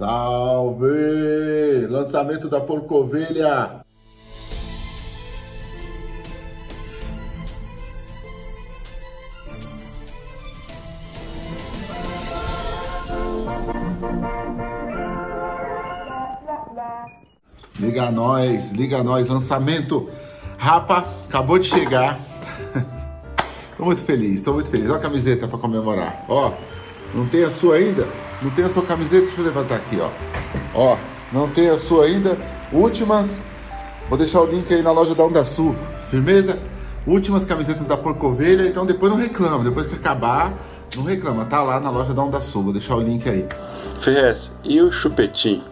Salve! Lançamento da Porcovelha! Liga nós, liga nós, lançamento. Rapa, acabou de chegar. tô muito feliz, tô muito feliz. Olha a camiseta para comemorar. Ó, não tem a sua ainda? Não tem a sua camiseta? Deixa eu levantar aqui, ó. Ó, não tem a sua ainda? Últimas. Vou deixar o link aí na loja da Onda Sul. Firmeza? Últimas camisetas da Porcovelha. Então depois não reclama. Depois que acabar, não reclama. Tá lá na loja da Onda Sul. Vou deixar o link aí. Ferrez, e o chupetinho?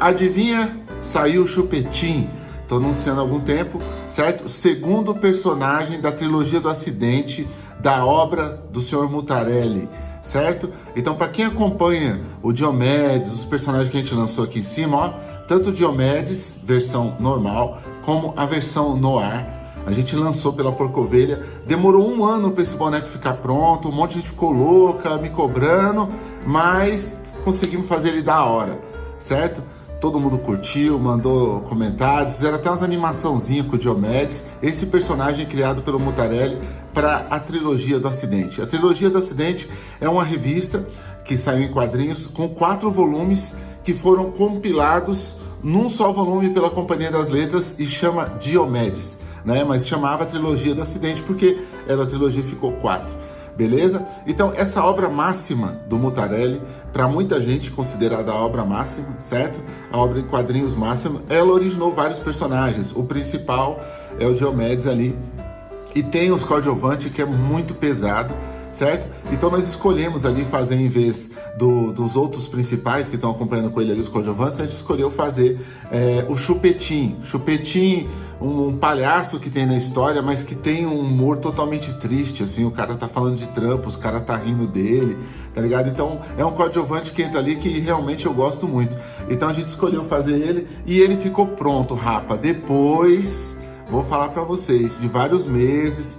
Adivinha? Saiu o chupetinho. Tô anunciando há algum tempo, certo? Segundo personagem da trilogia do acidente da obra do senhor Mutarelli, certo? Então, para quem acompanha o Diomedes, os personagens que a gente lançou aqui em cima, ó, tanto o Diomedes, versão normal, como a versão noir, a gente lançou pela Porcovelha. Demorou um ano para esse boneco ficar pronto, um monte de gente ficou louca, me cobrando, mas conseguimos fazer ele da hora, certo? Todo mundo curtiu, mandou comentários, fizeram até umas animaçãozinhas com o Diomedes. Esse personagem criado pelo Mutarelli para a trilogia do acidente. A trilogia do acidente é uma revista que saiu em quadrinhos com quatro volumes que foram compilados num só volume pela Companhia das Letras e chama Diomedes, né? Mas chamava trilogia do acidente porque ela a trilogia ficou quatro beleza? Então, essa obra máxima do Mutarelli, para muita gente considerada a obra máxima, certo? A obra em quadrinhos máxima, ela originou vários personagens. O principal é o Diomedes ali, e tem os coadjuvantes que é muito pesado, certo? Então nós escolhemos ali fazer em vez do, dos outros principais que estão acompanhando com ele ali, os coadjuvantes, a gente escolheu fazer é, o Chupetim. Chupetim um palhaço que tem na história, mas que tem um humor totalmente triste, assim, o cara tá falando de trampo, os cara tá rindo dele, tá ligado? Então é um coadjuvante que entra ali que realmente eu gosto muito. Então a gente escolheu fazer ele e ele ficou pronto, rapa. Depois, vou falar para vocês, de vários meses,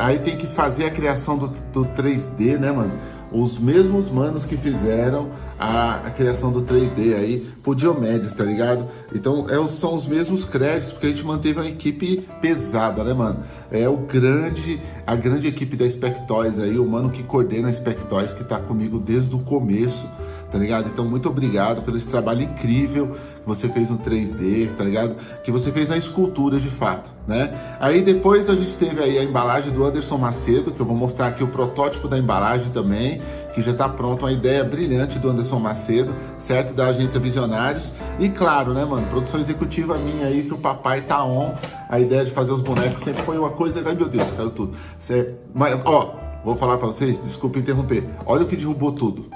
aí tem que fazer a criação do, do 3D, né, mano? Os mesmos manos que fizeram a, a, criação do 3D aí pro Diomedes, tá ligado? Então é, são os mesmos créditos, porque a gente manteve uma equipe pesada, né, mano? É o grande, a grande equipe da Spectoys aí, o mano que coordena a Spectoys, que tá comigo desde o começo, tá ligado? Então muito obrigado pelo esse trabalho incrível que você fez no 3D, tá ligado? Que você fez na escultura de fato, né? Aí depois a gente teve aí a embalagem do Anderson Macedo, que eu vou mostrar aqui o protótipo da embalagem também, que já está pronto, uma ideia brilhante do Anderson Macedo, certo? Da agência Visionários. E claro, né, mano, produção executiva minha aí, que o papai tá on. A ideia de fazer os bonecos sempre foi uma coisa, ai meu Deus, caiu tudo. Cê... Mas, ó, vou falar para vocês, desculpa interromper. Olha o que derrubou tudo.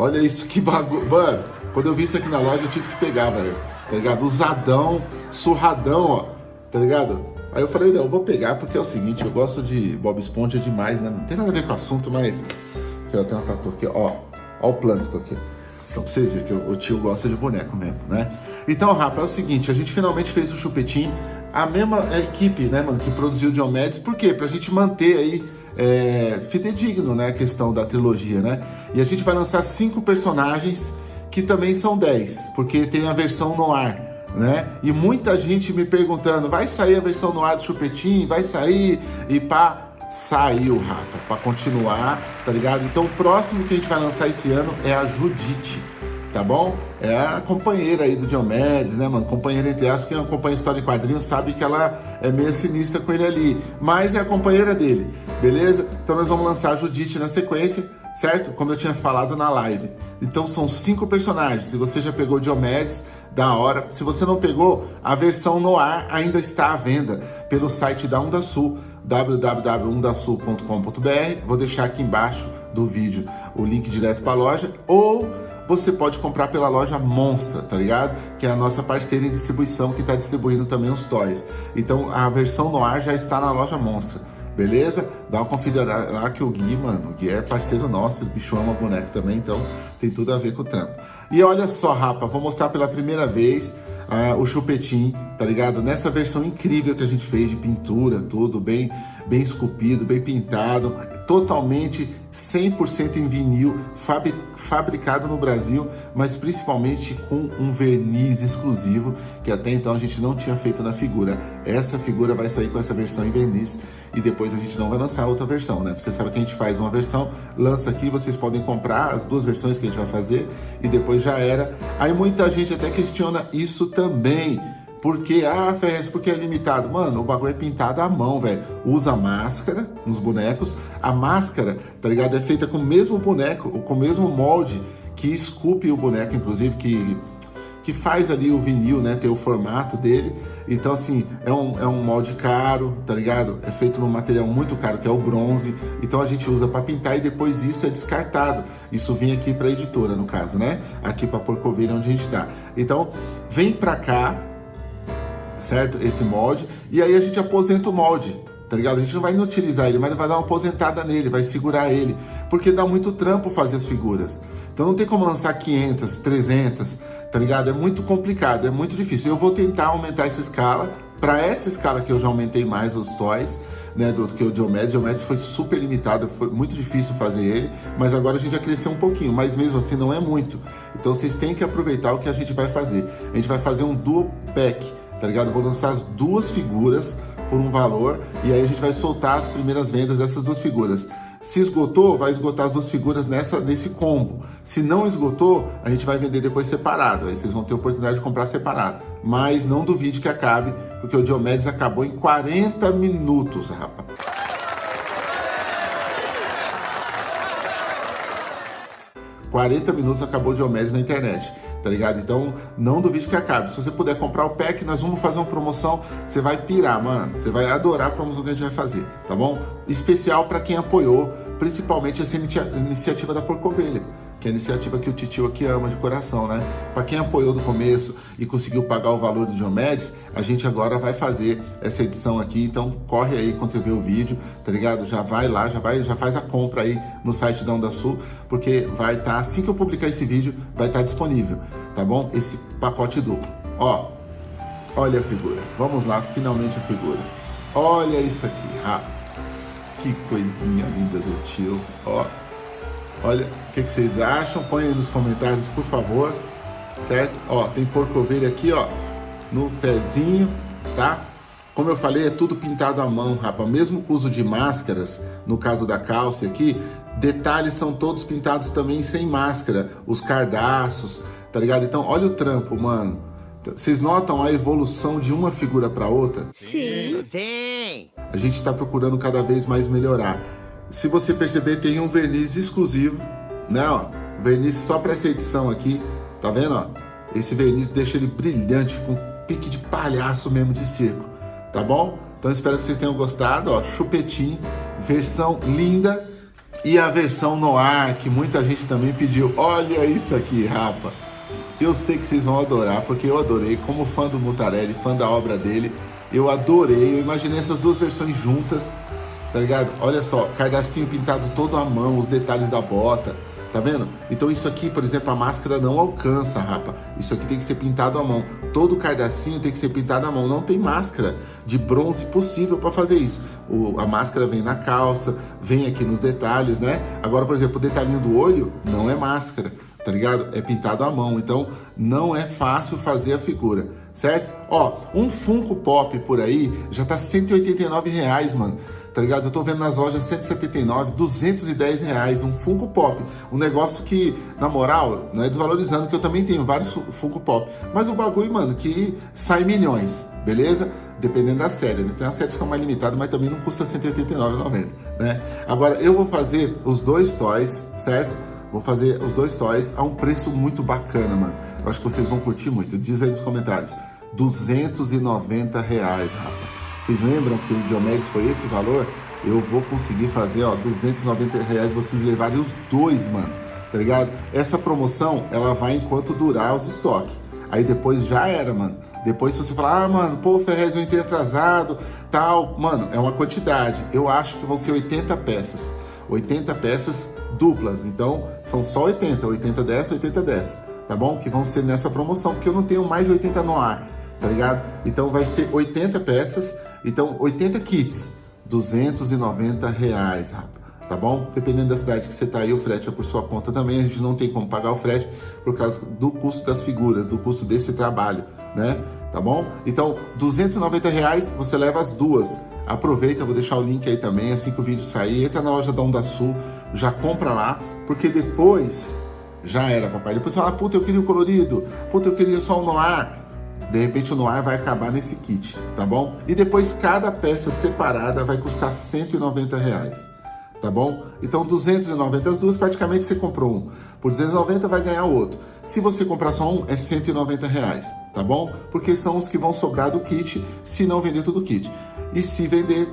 Olha isso, que bagulho. Mano, quando eu vi isso aqui na loja, eu tive que pegar, velho. Tá ligado? Usadão, surradão, ó. Tá ligado? Aí eu falei, não, eu vou pegar porque é o seguinte, eu gosto de Bob Esponja demais, né? Não tem nada a ver com o assunto, mas... Aqui, ó, tem uma tatu aqui, ó. Ó o plâncton aqui. Então, pra vocês verem que o tio gosta de boneco mesmo, né? Então, Rafa, é o seguinte, a gente finalmente fez o chupetinho. A mesma equipe, né, mano, que produziu o Diomedes. Por quê? Pra gente manter aí é, fidedigno, né, a questão da trilogia, né? E a gente vai lançar cinco personagens que também são 10, porque tem a versão no ar, né? E muita gente me perguntando, vai sair a versão no ar do Chupetinho? Vai sair? E pá, saiu, Rafa, para continuar, tá ligado? Então o próximo que a gente vai lançar esse ano é a Judite, tá bom? É a companheira aí do Diomedes, né, mano? Companheira entre aspas, quem acompanha história de quadrinhos sabe que ela é meio sinistra com ele ali, mas é a companheira dele, beleza? Então nós vamos lançar a Judite na sequência, certo? Como eu tinha falado na live. Então são cinco personagens. Se você já pegou Diomedes, da hora. Se você não pegou, a versão no ar ainda está à venda pelo site da Onda Sul, www.undasul.com.br. Vou deixar aqui embaixo do vídeo o link direto para a loja ou você pode comprar pela loja Monstra, tá ligado? Que é a nossa parceira em distribuição que está distribuindo também os toys. Então a versão no ar já está na loja Monstra beleza? Dá uma conferida lá que o Gui, mano, o Gui é parceiro nosso, o bicho ama boneco também, então tem tudo a ver com o trampo. E olha só, rapa, vou mostrar pela primeira vez uh, o chupetim, tá ligado? Nessa versão incrível que a gente fez de pintura, tudo bem, bem esculpido, bem pintado, totalmente 100% em vinil, fabricado no Brasil, mas principalmente com um verniz exclusivo, que até então a gente não tinha feito na figura. Essa figura vai sair com essa versão em verniz e depois a gente não vai lançar outra versão, né? Você sabe que a gente faz uma versão, lança aqui, vocês podem comprar as duas versões que a gente vai fazer e depois já era. Aí muita gente até questiona isso também. Porque, ah, Ferrez, porque é limitado? Mano, o bagulho é pintado à mão, velho. Usa máscara nos bonecos. A máscara, tá ligado? É feita com o mesmo boneco, com o mesmo molde que esculpe o boneco, inclusive, que, que faz ali o vinil, né? Ter o formato dele. Então, assim, é um, é um molde caro, tá ligado? É feito num material muito caro, que é o bronze. Então, a gente usa para pintar e depois isso é descartado. Isso vem aqui para editora, no caso, né? Aqui para Porcovilha, onde a gente tá. Então, vem para cá, certo? Esse molde. E aí a gente aposenta o molde, tá ligado? A gente não vai inutilizar ele, mas vai dar uma aposentada nele, vai segurar ele, porque dá muito trampo fazer as figuras. Então não tem como lançar 500, 300, tá ligado? É muito complicado, é muito difícil. Eu vou tentar aumentar essa escala, para essa escala que eu já aumentei mais os toys, né, do que o Diomedes. O Diomedes foi super limitado, foi muito difícil fazer ele, mas agora a gente já cresceu um pouquinho, mas mesmo assim não é muito. Então vocês têm que aproveitar o que a gente vai fazer. A gente vai fazer um duo pack, tá ligado? vou lançar as duas figuras por um valor e aí a gente vai soltar as primeiras vendas dessas duas figuras. Se esgotou, vai esgotar as duas figuras nessa, nesse combo. Se não esgotou, a gente vai vender depois separado. Aí vocês vão ter oportunidade de comprar separado. Mas não duvide que acabe, porque o Diomedes acabou em 40 minutos, rapaz. Quarenta minutos acabou o Diomedes na internet tá ligado? Então, não duvide que acabe. Se você puder comprar o pack, nós vamos fazer uma promoção, você vai pirar, mano. Você vai adorar a promoção que a gente vai fazer, tá bom? Especial para quem apoiou, principalmente essa iniciativa da Porcovelha que é a iniciativa que o Titio aqui ama de coração, né? Para quem apoiou do começo e conseguiu pagar o valor do Diomedes, a gente agora vai fazer essa edição aqui, então corre aí quando você vê o vídeo, tá ligado? Já vai lá, já vai, já faz a compra aí no site da Onda Sul, porque vai estar, tá, assim que eu publicar esse vídeo, vai estar tá disponível, tá bom? Esse pacote duplo. Ó, olha a figura, vamos lá, finalmente a figura. Olha isso aqui, ah, que coisinha linda do tio, ó. Olha, o que, que, vocês acham? Põe aí nos comentários, por favor. Certo? Ó, tem porco ovelha aqui, ó, no pezinho, tá? Como eu falei, é tudo pintado à mão, rapaz. Mesmo com uso de máscaras, no caso da calça aqui, detalhes são todos pintados também sem máscara. Os cardaços, tá ligado? Então, olha o trampo, mano. Vocês notam a evolução de uma figura para outra? Sim. Sim. A gente está procurando cada vez mais melhorar. Se você perceber, tem um verniz exclusivo, né? Ó, verniz só para essa edição aqui, tá vendo? Ó? Esse verniz deixa ele brilhante, com pique de palhaço mesmo de circo, tá bom? Então espero que vocês tenham gostado, ó, chupetinho, versão linda e a versão no ar, que muita gente também pediu. Olha isso aqui, rapa. Eu sei que vocês vão adorar, porque eu adorei, como fã do Mutarelli, fã da obra dele, eu adorei, eu imaginei essas duas versões juntas, tá ligado? Olha só, cardacinho pintado todo à mão, os detalhes da bota, tá vendo? Então isso aqui, por exemplo, a máscara não alcança, rapa. Isso aqui tem que ser pintado à mão. Todo cardacinho tem que ser pintado à mão. Não tem máscara de bronze possível para fazer isso. O, a máscara vem na calça, vem aqui nos detalhes, né? Agora, por exemplo, o detalhinho do olho não é máscara, tá ligado? É pintado à mão. Então não é fácil fazer a figura, certo? Ó, um Funko Pop por aí já tá 189 reais, mano tá ligado? Eu tô vendo nas lojas 179, 210 reais, um Funko Pop. Um negócio que, na moral, não é desvalorizando, que eu também tenho vários Funko Pop. Mas o bagulho, mano, que sai milhões, beleza? Dependendo da série, né? Tem as séries que são mais limitadas, mas também não custa 189,90, né? Agora, eu vou fazer os dois toys, certo? Vou fazer os dois toys a um preço muito bacana, mano. Eu acho que vocês vão curtir muito. Diz aí nos comentários. 290 reais, rapaz. Vocês lembram que o Diomedes foi esse valor? Eu vou conseguir fazer, ó, 290 reais vocês levarem os dois, mano, tá ligado? Essa promoção, ela vai enquanto durar os estoques. Aí depois já era, mano. Depois se você falar, ah, mano, pô, Ferrez, eu entrei atrasado, tal. Mano, é uma quantidade. Eu acho que vão ser 80 peças. 80 peças duplas. Então, são só 80. 80 dessa, 80 dessa. Tá bom? Que vão ser nessa promoção, porque eu não tenho mais de 80 no ar, tá ligado? Então, vai ser 80 peças então, 80 kits, 290 reais, rapaz. tá bom? Dependendo da cidade que você tá aí, o frete é por sua conta também, a gente não tem como pagar o frete por causa do custo das figuras, do custo desse trabalho, né? Tá bom? Então, 290 reais você leva as duas. Aproveita, vou deixar o link aí também, assim que o vídeo sair, entra na loja da Onda Sul, já compra lá, porque depois já era, papai. Depois você fala, puta, eu queria o colorido, puta, eu queria só o noir. De repente o noir vai acabar nesse kit, tá bom? E depois cada peça separada vai custar 190 reais tá bom? Então 290 as duas, praticamente você comprou um. Por 290 vai ganhar outro. Se você comprar só um, é 190 reais, tá bom? Porque são os que vão sobrar do kit, se não vender todo o kit. E se vender,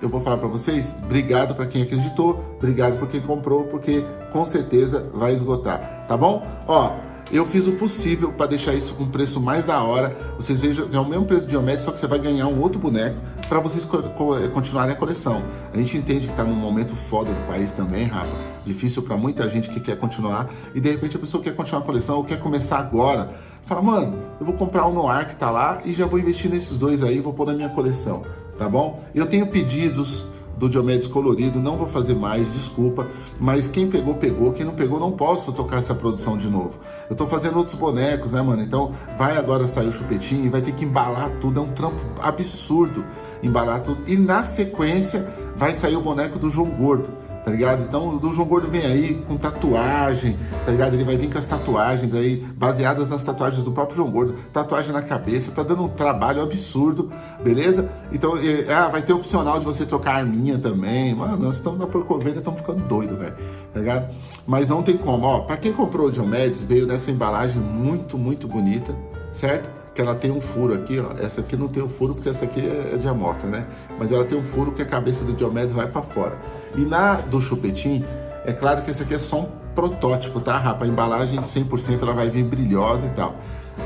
eu vou falar para vocês, obrigado para quem acreditou, obrigado por quem comprou, porque com certeza vai esgotar, tá bom? Ó, eu fiz o possível para deixar isso com preço mais da hora. Vocês vejam, é o mesmo preço de Diomedes, só que você vai ganhar um outro boneco para vocês co co continuarem a coleção. A gente entende que está num momento foda do país também, Rafa. Difícil para muita gente que quer continuar. E de repente a pessoa quer continuar a coleção ou quer começar agora. Fala, mano, eu vou comprar o Noir que tá lá e já vou investir nesses dois aí, vou pôr na minha coleção, tá bom? Eu tenho pedidos do Diomedes colorido, não vou fazer mais, desculpa, mas quem pegou, pegou, quem não pegou, não posso tocar essa produção de novo. Eu tô fazendo outros bonecos, né, mano? Então vai agora sair o chupetinho e vai ter que embalar tudo, é um trampo absurdo embalar tudo. E na sequência vai sair o boneco do João Gordo tá ligado? Então o João Gordo vem aí com tatuagem, tá ligado? Ele vai vir com as tatuagens aí, baseadas nas tatuagens do próprio João Gordo, tatuagem na cabeça, tá dando um trabalho absurdo, beleza? Então, é, ah, vai ter opcional de você trocar arminha também, mano, nós estamos na porcoveira, estamos ficando doido, velho, tá ligado? Mas não tem como, ó, pra quem comprou o Diomedes, veio nessa embalagem muito, muito bonita, certo? que ela tem um furo aqui, ó. Essa aqui não tem um furo porque essa aqui é de amostra, né? Mas ela tem um furo que a cabeça do Diomedes vai para fora. E na do chupetim, é claro que esse aqui é só um protótipo, tá, rapa? A embalagem 100% ela vai vir brilhosa e tal.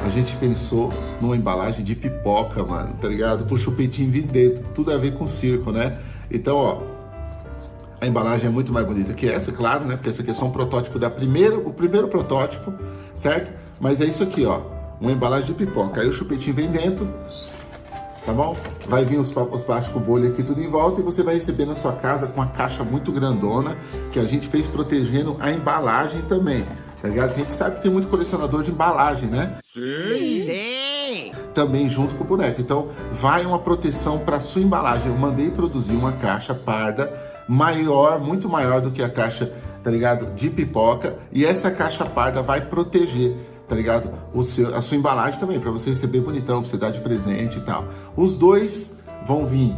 A gente pensou numa embalagem de pipoca, mano, tá ligado? Pro chupetinho vir dentro, tudo a ver com circo, né? Então, ó, a embalagem é muito mais bonita que essa, claro, né? Porque essa aqui é só um protótipo da primeira, o primeiro protótipo, certo? Mas é isso aqui, ó, uma embalagem de pipoca. Aí o chupetinho vem dentro, tá bom? Vai vir os, os plásticos bolha aqui tudo em volta e você vai receber na sua casa com uma caixa muito grandona que a gente fez protegendo a embalagem também, tá ligado? A gente sabe que tem muito colecionador de embalagem, né? Sim! Sim! Também junto com o boneco. Então, vai uma proteção para sua embalagem. Eu mandei produzir uma caixa parda maior, muito maior do que a caixa, tá ligado? De pipoca. E essa caixa parda vai proteger tá ligado? Seu, a sua embalagem também, para você receber bonitão, pra você dar de presente e tal. Os dois vão vir.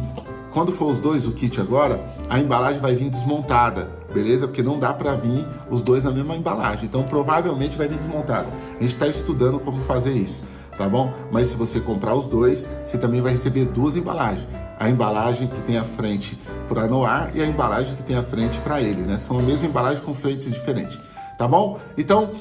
Quando for os dois, o kit agora, a embalagem vai vir desmontada, beleza? Porque não dá para vir os dois na mesma embalagem. Então, provavelmente vai vir desmontada. A gente está estudando como fazer isso, tá bom? Mas se você comprar os dois, você também vai receber duas embalagens. A embalagem que tem a frente para Noir e a embalagem que tem a frente para ele, né? São a mesma embalagem com frentes diferentes, tá bom? Então,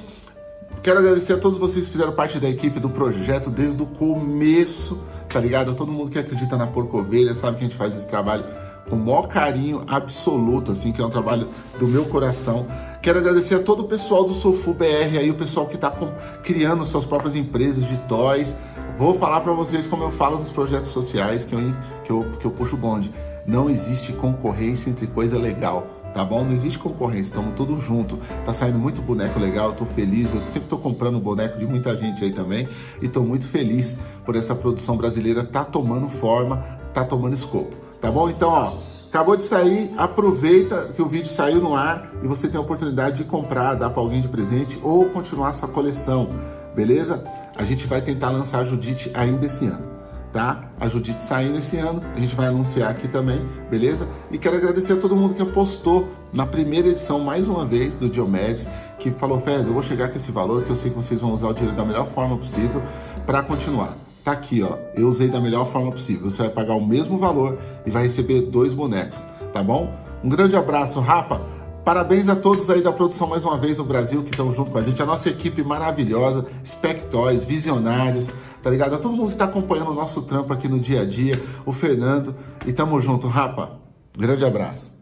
Quero agradecer a todos vocês que fizeram parte da equipe do projeto desde o começo, tá ligado? A todo mundo que acredita na Porco Ovelha, sabe que a gente faz esse trabalho com o maior carinho absoluto, assim, que é um trabalho do meu coração. Quero agradecer a todo o pessoal do Sofu BR aí, o pessoal que está criando suas próprias empresas de toys. Vou falar para vocês como eu falo nos projetos sociais que eu, que eu, que eu puxo o bonde. Não existe concorrência entre coisa legal tá bom? Não existe concorrência, estamos todos juntos. Tá saindo muito boneco legal, eu tô feliz. Eu sempre tô comprando boneco de muita gente aí também e tô muito feliz por essa produção brasileira tá tomando forma, tá tomando escopo, tá bom? Então, ó, acabou de sair, aproveita que o vídeo saiu no ar e você tem a oportunidade de comprar, dar para alguém de presente ou continuar sua coleção, beleza? A gente vai tentar lançar a Judite ainda esse ano tá? A Judite saindo esse ano, a gente vai anunciar aqui também, beleza? E quero agradecer a todo mundo que apostou na primeira edição, mais uma vez, do Diomedes, que falou, Fez, eu vou chegar com esse valor, que eu sei que vocês vão usar o dinheiro da melhor forma possível para continuar. Tá aqui, ó, eu usei da melhor forma possível. Você vai pagar o mesmo valor e vai receber dois bonecos, tá bom? Um grande abraço, Rapa! Parabéns a todos aí da produção mais uma vez no Brasil que estão junto com a gente, a nossa equipe maravilhosa, Spectoys, Visionários, tá ligado? A todo mundo que está acompanhando o nosso trampo aqui no dia a dia, o Fernando, e tamo junto, rapa. Grande abraço.